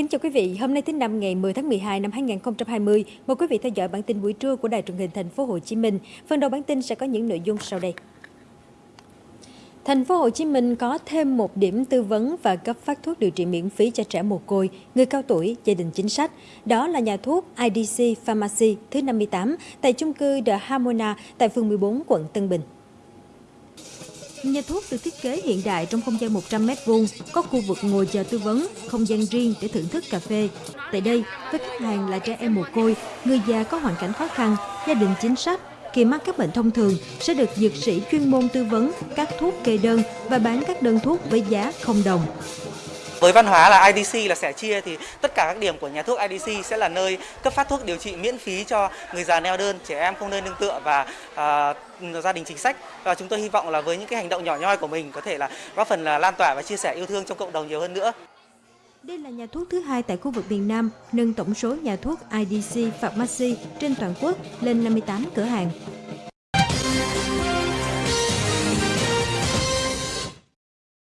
Kính chào quý vị, hôm nay thứ năm ngày 10 tháng 12 năm 2020, mời quý vị theo dõi bản tin buổi trưa của Đài truyền hình Thành phố Hồ Chí Minh. Phần đầu bản tin sẽ có những nội dung sau đây. Thành phố Hồ Chí Minh có thêm một điểm tư vấn và cấp phát thuốc điều trị miễn phí cho trẻ mồ côi, người cao tuổi, gia đình chính sách. Đó là nhà thuốc IDC Pharmacy thứ 58 tại chung cư The Harmona tại phường 14 quận Tân Bình. Nhà thuốc được thiết kế hiện đại trong không gian 100m2, có khu vực ngồi chờ tư vấn, không gian riêng để thưởng thức cà phê. Tại đây, với khách hàng là trẻ em mồ côi, người già có hoàn cảnh khó khăn, gia đình chính sách, khi mắc các bệnh thông thường sẽ được dược sĩ chuyên môn tư vấn các thuốc kê đơn và bán các đơn thuốc với giá không đồng. Với văn hóa là IDC là sẻ chia thì tất cả các điểm của nhà thuốc IDC sẽ là nơi cấp phát thuốc điều trị miễn phí cho người già neo đơn, trẻ em không nơi nương tựa và uh, gia đình chính sách. Và chúng tôi hy vọng là với những cái hành động nhỏ nhoi của mình có thể là góp phần là lan tỏa và chia sẻ yêu thương trong cộng đồng nhiều hơn nữa. Đây là nhà thuốc thứ hai tại khu vực miền Nam, nâng tổng số nhà thuốc IDC Pharmacy trên toàn quốc lên 58 cửa hàng.